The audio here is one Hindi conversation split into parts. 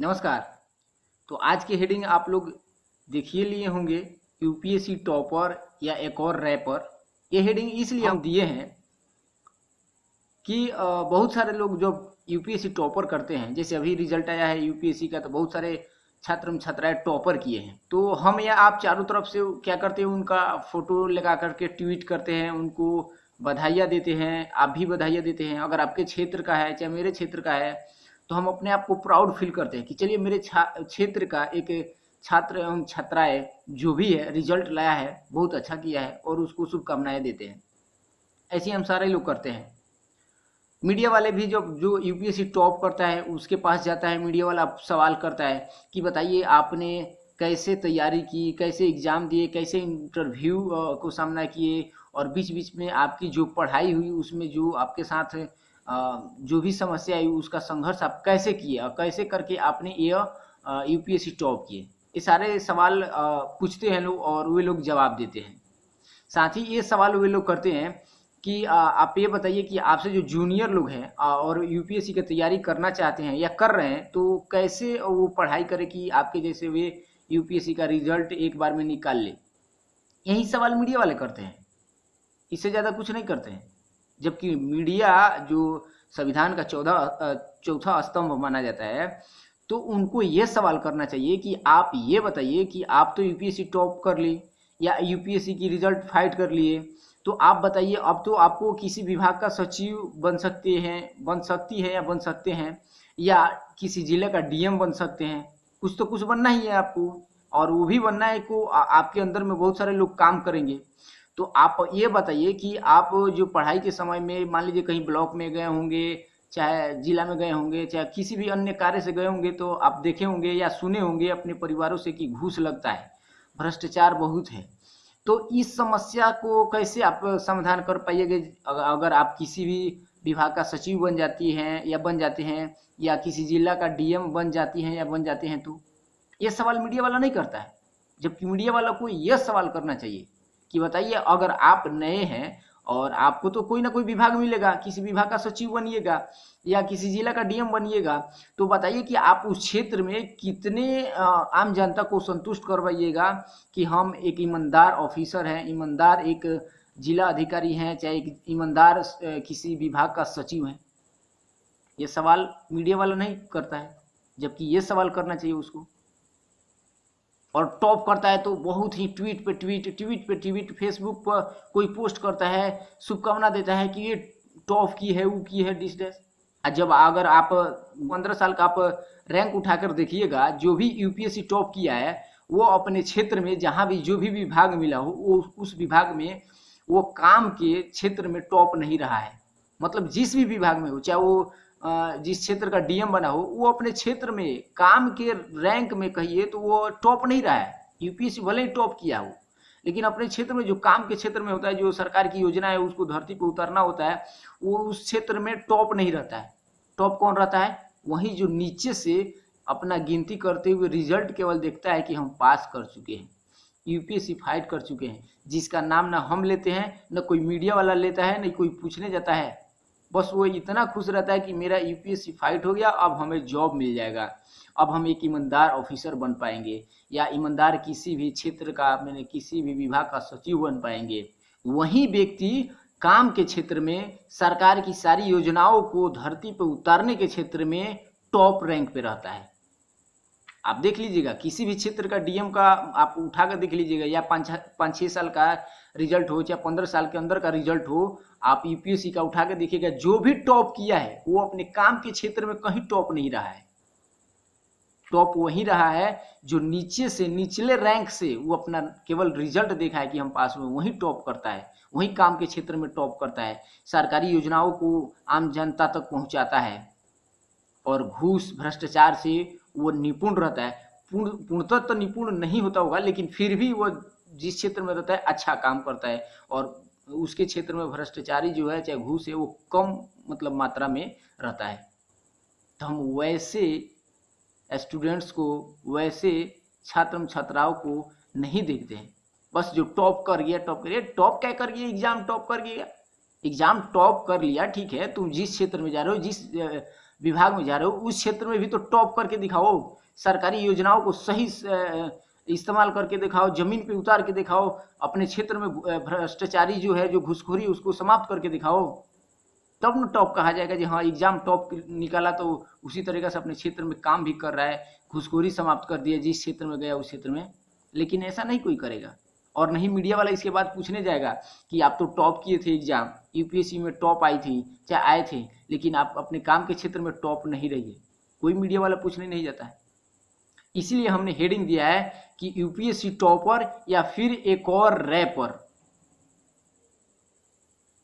नमस्कार। तो आज की हेडिंग आप लोग देखिए लिए होंगे यूपीएससी टॉपर या एक और रैपर ये हेडिंग इसलिए हम दिए हैं कि बहुत सारे लोग जो यूपीएससी टॉपर करते हैं जैसे अभी रिज़ल्ट आया है यूपीएससी का तो बहुत सारे छात्र छात्राएँ टॉपर किए हैं। तो हम या आप चारों तरफ़ से क्या करते हैं उनका फ़ोटो लगा करके ट्वीट करते हैं उनको बधाइयाँ देते हैं आप भी बधाइयाँ देते हैं। अगर आपके क्षेत्र का है चाहे मेरे क्षेत्र का है तो हम अपने आप को प्राउड फील करते हैं कि चलिए मेरे क्षेत्र का एक छात्र एवं छात्राएँ जो भी है रिज़ल्ट लाया है, बहुत अच्छा किया है और उसको शुभकामनाएँ देते हैं। ऐसे हम सारे लोग करते हैं। मीडिया वाले भी जब, जो यूपीएससी टॉप करता है, उसके पास जाता है, मीडिया वाला सवाल करता है कि बताइए आपने कैसे तैयारी की, कैसे एग्ज़ाम दिए, कैसे इंटरव्यू को सामना किए और बीच बीच में आपकी जो पढ़ाई हुई, उसमें जो आपके साथ जो भी समस्या आई, उसका संघर्ष आप कैसे किए और कैसे करके आपने ये यूपीएससी टॉप किए? ये सारे सवाल पूछते हैं लोग और वे लोग जवाब देते हैं। साथ ही ये सवाल वे लोग करते हैं कि आप ये बताइए कि आपसे जो जूनियर लोग हैं और यूपीएससी की तैयारी करना चाहते हैं या कर रहे हैं तो कैसे वो पढ़ाई करें कि आपके जैसे वे यूपीएससी का रिज़ल्ट एक बार में निकाल ले? यही सवाल मीडिया वाले करते हैं। इससे ज़्यादा कुछ नहीं करते हैं। जबकि मीडिया जो संविधान का चौदह चौथा स्तंभ माना जाता है तो उनको ये सवाल करना चाहिए कि आप ये बताइए कि आप तो यूपीएससी टॉप कर ली या यूपीएससी की रिज़ल्ट फाइट कर लिए। तो आप बताइए, अब तो आपको किसी विभाग का सचिव बन सकते हैं, बन सकती है या बन सकते हैं, या किसी ज़िले का डीएम बन सकते हैं। कुछ तो कुछ बनना ही है आपको, और वो भी बनना है को आपके अंदर में बहुत सारे लोग काम करेंगे। तो आप ये बताइए कि आप जो पढ़ाई के समय में, मान लीजिए कहीं ब्लॉक में गए होंगे, चाहे जिला में गए होंगे, चाहे किसी भी अन्य कार्य से गए होंगे तो आप देखे होंगे या सुने होंगे अपने परिवारों से कि घूस लगता है, भ्रष्टाचार बहुत है। तो इस समस्या को कैसे आप समाधान कर पाइएगा? अगर आप किसी भी विभाग का सचिव बन जाती हैं या बन जाते हैं, या किसी जिला का डीएम बन जाती हैं या बन जाते हैं तो ये सवाल मीडिया वाला नहीं करता है, जबकि मीडिया वाला को यह सवाल करना चाहिए कि बताइए, अगर आप नए हैं और आपको तो कोई ना कोई विभाग मिलेगा, किसी विभाग का सचिव बनिएगा या किसी जिला का डीएम बनिएगा तो बताइए कि आप उस क्षेत्र में कितने आम जनता को संतुष्ट करवाइएगा कि हम एक ईमानदार ऑफिसर हैं, ईमानदार एक जिला अधिकारी हैं, चाहे एक ईमानदार किसी विभाग का सचिव हैं? ये सवाल मीडिया वाला नहीं करता है, जबकि ये सवाल करना चाहिए उसको। और टॉप करता है तो बहुत ही ट्वीट पे ट्वीट ट्वीट पे ट्वीट फेसबुक पर कोई पोस्ट करता है, शुभकामना देता है कि ये टॉप की है वो की है डिस डैश और जब अगर आप पंद्रह साल का आप रैंक उठाकर देखिएगा, जो भी यूपीएससी टॉप किया है, वो अपने क्षेत्र में जहाँ भी, जो भी विभाग मिला हो, वो उस विभाग में वो काम के क्षेत्र में टॉप नहीं रहा है। मतलब जिस भी विभाग में हो, चाहे वो जिस क्षेत्र का डीएम बना हो, वो अपने क्षेत्र में काम के रैंक में कहिए तो वो टॉप नहीं रहा है। यूपीएससी भले ही टॉप किया हो, लेकिन अपने क्षेत्र में जो काम के क्षेत्र में होता है, जो सरकार की योजना है, उसको धरती पर उतरना होता है, वो उस क्षेत्र में टॉप नहीं रहता है। टॉप कौन रहता है? वही जो नीचे से अपना गिनती करते हुए रिज़ल्ट केवल देखता है कि हम पास कर चुके हैं, यूपीएससी फाइट कर चुके हैं, जिसका नाम ना हम लेते हैं, न कोई मीडिया वाला लेता है, न कोई पूछने जाता है। बस वो इतना खुश रहता है कि मेरा यूपीएससी फाइट हो गया, अब हमें जॉब मिल जाएगा। अब हम एक ईमानदार ऑफिसर बन पाएँगे या ईमानदार किसी भी क्षेत्र का, मैंने किसी भी विभाग का सचिव बन पाएँगे। वही व्यक्ति काम के क्षेत्र में, सरकार की सारी योजनाओं को धरती पर उतारने के क्षेत्र में टॉप रैंक पे रहता है। आप देख लीजिएगा, किसी भी क्षेत्र का डीएम का आप उठाकर देख लीजिएगा, या पाँच पाँच छः साल का रिज़ल्ट हो, चाहे पंद्रह साल के अंदर का रिज़ल्ट हो आप यूपीएससी का उठा कर देखिएगा, जो भी टॉप किया है, वो अपने काम के क्षेत्र में कहीं टॉप नहीं रहा है। टॉप वही रहा है, जो नीचे से, निचले रैंक से वो अपना केवल रिज़ल्ट देखा है कि हम पास हुए वही टॉप करता है, वही काम के क्षेत्र में टॉप करता है। सरकारी योजनाओं को आम जनता तक पहुंचाता है और घूस, भ्रष्टाचार से वो निपुण रहता है। पूर्ण, पूर्णतः तो निपुण नहीं होता होगा, लेकिन फिर भी वो जिस क्षेत्र में रहता है अच्छा काम करता है और उसके क्षेत्र में भ्रष्टाचारी जो है, चाहे घूस है, वो कम मतलब मात्रा में रहता है। तो हम वैसे स्टूडेंट्स को, वैसे छात्र छात्राओं को नहीं देखते हैं। बस जो टॉप कर गया टॉप कर गया टॉप क्या कर गया? एग्ज़ाम टॉप कर गया। एग्ज़ाम टॉप कर लिया, ठीक है, तुम जिस क्षेत्र में जा रहे हो, जिस विभाग में जा रहे हो, उस क्षेत्र में भी तो टॉप करके दिखाओ। सरकारी योजनाओं को सही इस्तेमाल करके दिखाओ, ज़मीन पे उतार के दिखाओ, अपने क्षेत्र में भ्रष्टाचारी जो है, जो घुसखोरी, उसको समाप्त करके दिखाओ। तब न टॉप कहा जाएगा जी हाँ एग्ज़ाम टॉप निकाला तो उसी तरीके से अपने क्षेत्र में काम भी कर रहा है, घुसखोरी समाप्त कर दिया, जिस क्षेत्र में गया, उस क्षेत्र में। लेकिन ऐसा नहीं कोई करेगा। और नहीं, मीडिया वाला इसके बाद पूछने जाएगा कि आप तो टॉप किए थे एग्ज़ाम, यूपीएससी में टॉप आई थी, चाहे आए थे, लेकिन आप अपने काम के क्षेत्र में टॉप नहीं रहिए। कोई मीडिया वाला पूछने नहीं जाता है। इसीलिए हमने हेडिंग दिया है कि यूपीएससी टॉपर या फिर एक और रैपर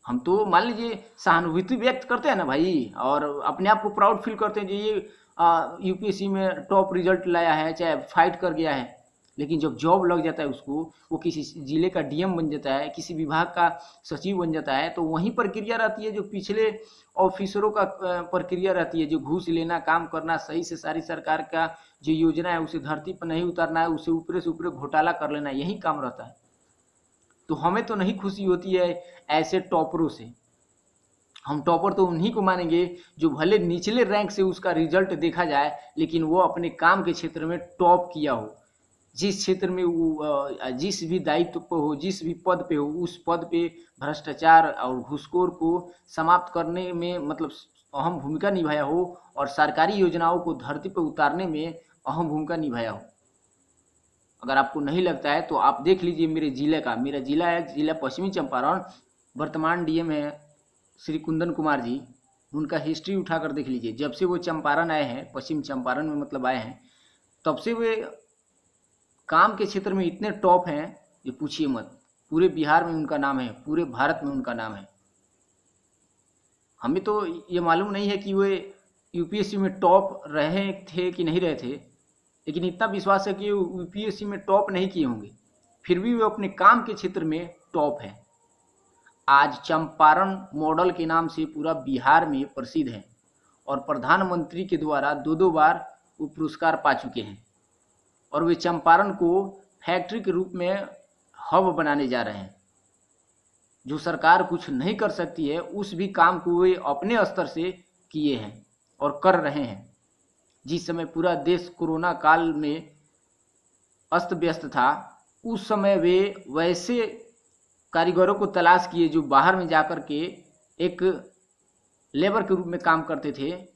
हम तो मान लीजिए सहानुभूति व्यक्त करते हैं ना भाई, और अपने आप को प्राउड फील करते हैं जो ये यूपीएससी में टॉप रिज़ल्ट लाया है, चाहे फाइट कर गया है। लेकिन जब जॉब लग जाता है उसको, वो किसी ज़िले का डीएम बन जाता है, किसी विभाग का सचिव बन जाता है तो वही प्रक्रिया रहती है जो पिछले ऑफिसरों का प्रक्रिया रहती है, जो घूस लेना, काम करना, सही से सारी सरकार का जो योजना है, उसे धरती पर नहीं उतारना है, उसे ऊपरे से ऊपरे घोटाला कर लेना, यही काम रहता है। तो हमें तो नहीं खुशी होती है ऐसे टॉपरों से। हम टॉपर तो उन्हीं को मानेंगे जो भले निचले रैंक से उसका रिज़ल्ट देखा जाए, लेकिन वो अपने काम के क्षेत्र में टॉप किया हो। जिस क्षेत्र में वो जिस भी दायित्व पर हो, जिस भी पद पे हो, उस पद पे भ्रष्टाचार और घुसखोर को समाप्त करने में मतलब अहम भूमिका निभाया हो और सरकारी योजनाओं को धरती पर उतारने में अहम भूमिका निभाया हो। अगर आपको नहीं लगता है तो आप देख लीजिए मेरे ज़िले का। मेरा जिला है, जिला पश्चिमी चंपारण। वर्तमान डीएम है श्री कुंदन कुमार जी। उनका हिस्ट्री उठाकर देख लीजिए। जब से वो चंपारण आए हैं, पश्चिम चंपारण में मतलब आए हैं, तब से वे काम के क्षेत्र में इतने टॉप हैं, ये पूछिए मत। पूरे बिहार में उनका नाम है, पूरे भारत में उनका नाम है। हमें तो ये मालूम नहीं है कि वे यूपीएससी में टॉप रहे थे कि नहीं रहे थे, लेकिन इतना विश्वास है कि यूपीएससी में टॉप नहीं किए होंगे। फिर भी वे अपने काम के क्षेत्र में टॉप है। आज चंपारण मॉडल के नाम से पूरा बिहार में प्रसिद्ध है और प्रधानमंत्री के द्वारा दो दो बार वो पुरस्कार पा चुके हैं। और वे चंपारण को फैक्ट्री के रूप में हब बनाने जा रहे हैं। जो सरकार कुछ नहीं कर सकती है, उस भी काम को वे अपने स्तर से किए हैं और कर रहे हैं। जिस समय पूरा देश कोरोना काल में अस्त व्यस्त था, उस समय वे वैसे कारीगरों को तलाश किए जो बाहर में जाकर के एक लेबर के रूप में काम करते थे।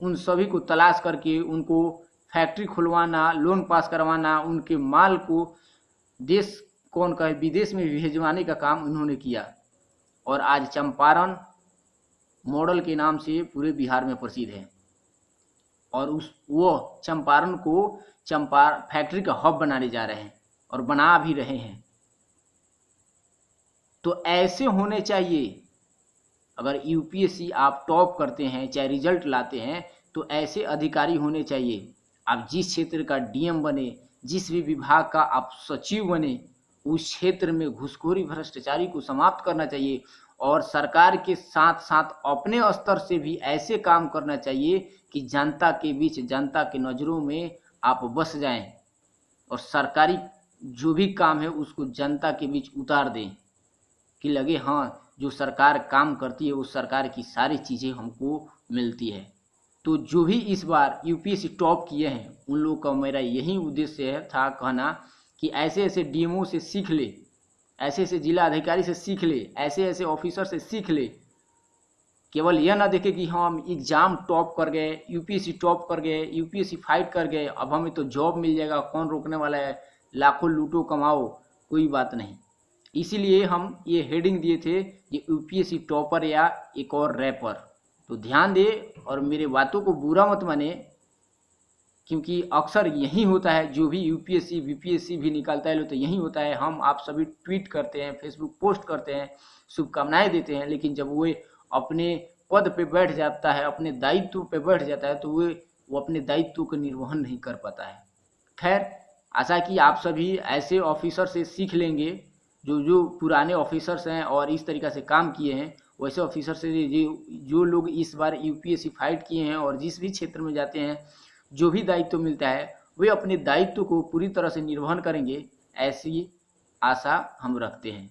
उन सभी को तलाश करके उनको फैक्ट्री खुलवाना लोन पास करवाना, उनके माल को देश, कौन कहे, विदेश में भेजवाने का काम उन्होंने किया। और आज चंपारण मॉडल के नाम से पूरे बिहार में प्रसिद्ध है। और उस, वो चंपारण को चंपार फैक्ट्री का हब बनाने जा रहे हैं और बना भी रहे हैं। तो ऐसे होने चाहिए। अगर यूपीएससी आप टॉप करते हैं, चाहे रिज़ल्ट लाते हैं तो ऐसे अधिकारी होने चाहिए। आप जिस क्षेत्र का डीएम बने, जिस भी विभाग का आप सचिव बने, उस क्षेत्र में घुसखोरी भ्रष्टाचारी को समाप्त करना चाहिए और सरकार के साथ साथ अपने स्तर से भी ऐसे काम करना चाहिए कि जनता के बीच, जनता के नज़रों में आप बस जाएँ और सरकारी जो भी काम है उसको जनता के बीच उतार दें कि लगे हाँ जो सरकार काम करती है उस सरकार की सारी चीज़ें हमको मिलती है। तो जो भी इस बार यूपीएससी टॉप किए हैं, उन लोगों का मेरा यही उद्देश्य था कहना कि ऐसे ऐसे डीएमओ से सीख ले, ऐसे ऐसे जिला अधिकारी से सीख ले, ऐसे ऐसे ऑफिसर से सीख ले। केवल यह ना देखे कि हम एग्ज़ाम टॉप कर गए यूपीएससी टॉप कर गए यूपीएससी फाइट कर गए, अब हमें तो जॉब मिल जाएगा, कौन रोकने वाला है, लाखों लूटो कमाओ, कोई बात नहीं। इसीलिए हम ये हेडिंग दिए थे ये यूपीएससी टॉपर या एक और रैपर तो ध्यान दे और मेरे बातों को बुरा मत माने, क्योंकि अक्सर यही होता है, जो भी यूपीएससी बीपीएससी भी निकालता है तो यही होता है। हम आप सभी ट्वीट करते हैं फेसबुक पोस्ट करते हैं, शुभकामनाएँ देते हैं, लेकिन जब वो अपने पद पे बैठ जाता है, अपने दायित्व पे बैठ जाता है तो वे, वो अपने दायित्व का निर्वहन नहीं कर पाता है। खैर, आशा कि आप सभी ऐसे ऑफिसर से सीख लेंगे, जो जो पुराने ऑफिसर्स हैं और इस तरीक़ा से काम किए हैं वैसे ऑफिसर से जो जो लोग इस बार यूपीएससी फाइट किए हैं और जिस भी क्षेत्र में जाते हैं, जो भी दायित्व मिलता है, वे अपने दायित्व को पूरी तरह से निर्वहन करेंगे, ऐसी आशा हम रखते हैं।